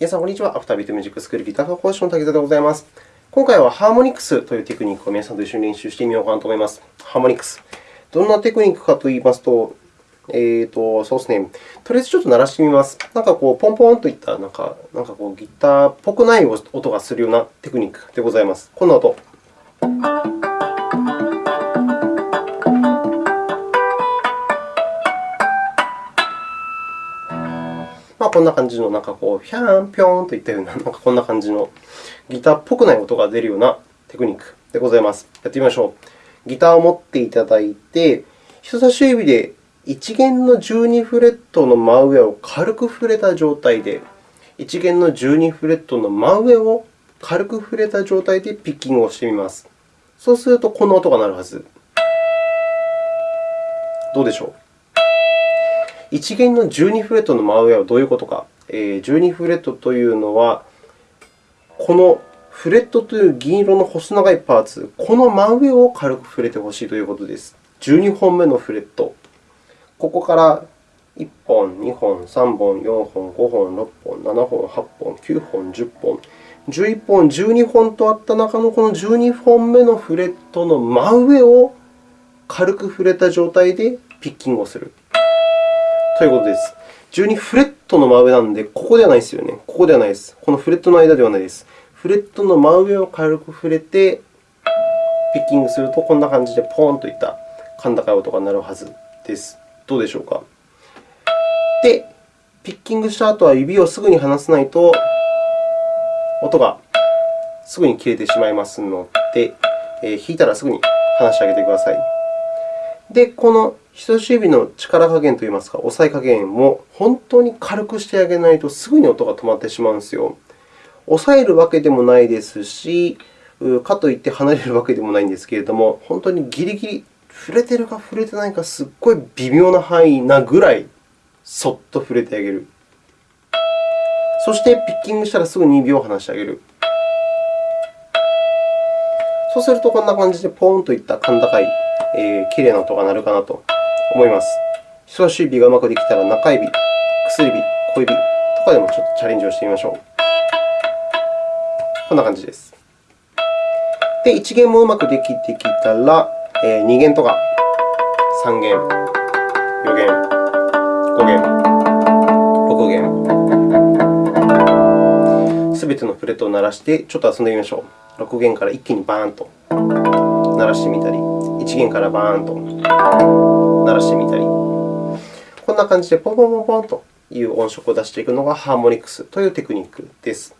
皆さん、こんにちは。アフタービートミュージックスクールギター科講師の滝沢でございます。今回はハーモニクスというテクニックを皆さんと一緒に練習してみようかなと思います。ハーモニクス。どんなテクニックかといいますと、えーと、そうですね。とりあえずちょっと鳴らしてみます。なんかこう、ポンポンといったなんか、なんかこうギターっぽくない音がするようなテクニックでございます。こんな音。まあ、こんな感じの、なんかこう、ヒャーン、ピョーンといったような、なんかこんな感じのギターっぽくない音が出るようなテクニックでございます。やってみましょう。ギターを持っていただいて、人差し指で1弦の12フレットの真上を軽く触れた状態で、1弦の12フレットの真上を軽く触れた状態でピッキングをしてみます。そうすると、この音が鳴るはず。どうでしょう？1弦の12フレットの真上はどういうことか。12フレットというのは、このフレットという銀色の細長いパーツ、この真上を軽く触れてほしいということです。12本目のフレット。ここから1本、2本、3本、4本、5本、6本、7本、8本、9本、10本、11本、12本とあった中のこの12本目のフレットの真上を軽く触れた状態でピッキングをする。ということです。12フレットの真上なので、ここではないですよね。ここではないです。このフレットの間ではないです。フレットの真上を軽く触れて、ピッキングすると、こんな感じでポーンといった甲高い音が鳴るはずです。どうでしょうか？で、ピッキングした後は指をすぐに離さないと、音がすぐに切れてしまいますので、えー、弾いたらすぐに離してあげてください。で、この人差し指の力加減といいますか、押さえ加減も本当に軽くしてあげないと、すぐに音が止まってしまうんですよ。押さえるわけでもないですし、かといって離れるわけでもないんですけれども、本当にギリギリ触れてるか触れてないか、すっごい微妙な範囲なぐらい、そっと触れてあげる。そして、ピッキングしたらすぐに指を離してあげる。そうすると、こんな感じでポーンといった甲高いえー、きれいな音が鳴るかなと思います。人差し指がうまくできたら、中指、薬指、小指とかでもちょっとチャレンジをしてみましょう。こんな感じです。で、1弦もうまくできてきたら、えー、2弦とか3弦、4弦、5弦、6弦、すべてのフレットを鳴らして、ちょっと遊んでみましょう。6弦から一気にバーンと鳴らしてみたり。1弦からバーンと鳴らしてみたり、こんな感じでポンポンポンポンという音色を出していくのがハーモニクスというテクニックです。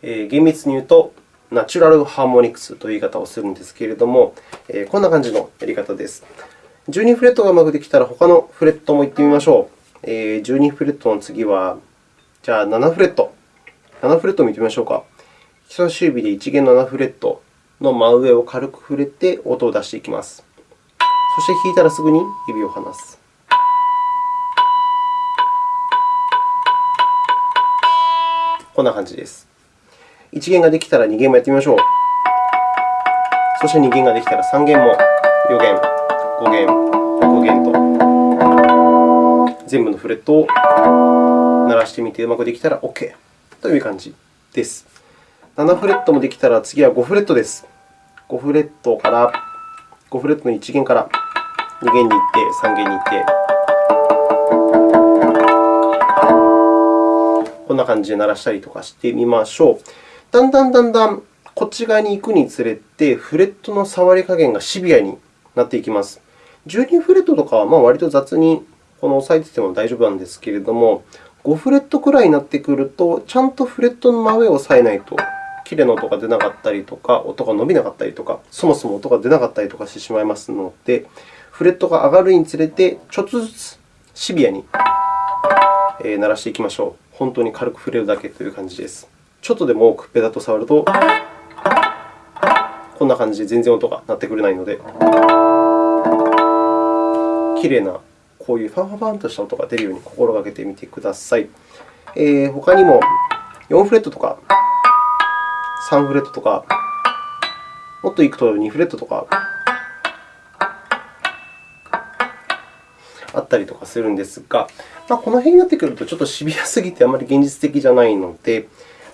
えー、厳密に言うと、ナチュラルハーモニクスという言い方をするんですけれども、えー、こんな感じのやり方です。12フレットがうまくできたら、他のフレットも行ってみましょう。えー、12フレットの次は、じゃあ7フレット。7フレットを見てみましょうか。人差し指で1弦7フレット。の真上を軽く触れて音を出していきます。そして弾いたらすぐに指を離す。こんな感じです。1弦ができたら2弦もやってみましょう。そして2弦ができたら3弦も4弦、5弦、6弦と全部のフレットを鳴らしてみてうまくできたら OK という感じです。7フレットもできたら、次は5フレットです。5フレットから、5フレットの1弦から2弦に行って、3弦に行って、こんな感じで鳴らしたりとかしてみましょう。だんだんだんだんこっち側に行くにつれて、フレットの触り加減がシビアになっていきます。12フレットとかはまあ割と雑にこの押さえてても大丈夫なんですけれども、5フレットくらいになってくると、ちゃんとフレットの真上を押さえないときれいな音が出なかったりとか、音が伸びなかったりとか、そもそも音が出なかったりとかしてしまいますので、フレットが上がるにつれて、ちょっとずつシビアに鳴らしていきましょう。本当に軽く触れるだけという感じです。ちょっとでも多くペダと触ると、こんな感じで全然音が鳴ってくれないので、きれいなこういうファンファンファンとした音が出るように心がけてみてください。えー、他にも4フレットとか3フレットとか、もっといくと2フレットとか、あったりとかするんですが、まあ、この辺になってくるとちょっとシビアすぎてあまり現実的じゃないので、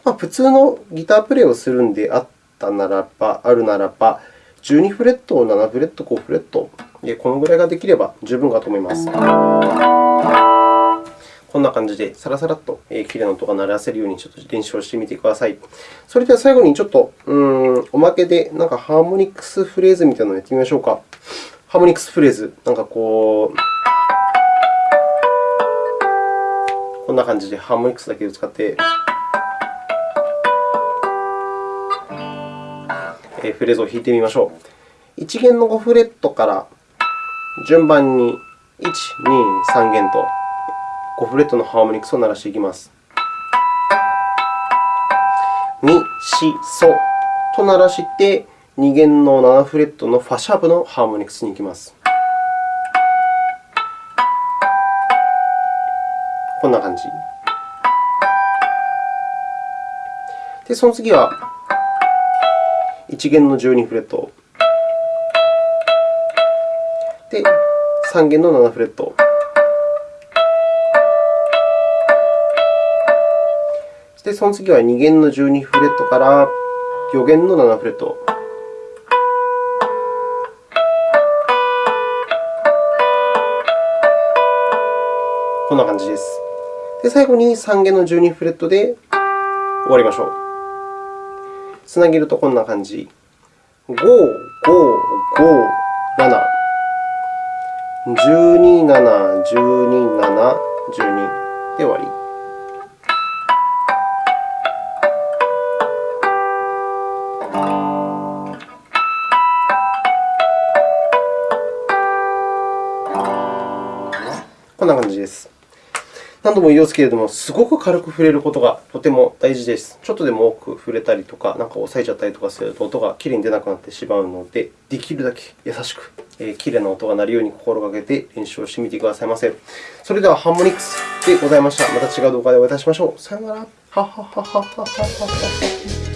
まあ、普通のギタープレイをするんであったならば、あるならば、12フレット、7フレット、5フレット、このぐらいができれば十分かと思います。こんな感じで、さらさらっときれいな音が鳴らせるようにちょっと練習をしてみてください。それでは最後にちょっとうんおまけでなんかハーモニクスフレーズみたいなのをやってみましょうか。ハーモニクスフレーズ、なんかこう、こんな感じでハーモニクスだけを使って、フレーズを弾いてみましょう。1弦の5フレットから順番に1、2、3弦と5フレットのハーモニクスを鳴らしていきます。ミ、シ、ソと鳴らして、2弦の7フレットのファシャープのハーモニクスに行きます。こんな感じ。で、その次は1弦の12フレット。で、3弦の7フレット。で、その次は2弦の12フレットから4弦の7フレット。こんな感じです。で、最後に3弦の12フレットで終わりましょう。つなげるとこんな感じ。5、5、5、7。12、7、12、7、12で終わり。こんな感じです。何度も言いますけれども、すごく軽く触れることがとても大事です。ちょっとでも多く触れたりとか、なんか押さえちゃったりとかすると音がきれいに出なくなってしまうので、できるだけ優しく、えー、きれいな音が鳴るように心がけて練習をしてみてくださいませ。それでは、ハーモニクスでございました。また違う動画でお会いいたしましょう。さよなら。ははははははは。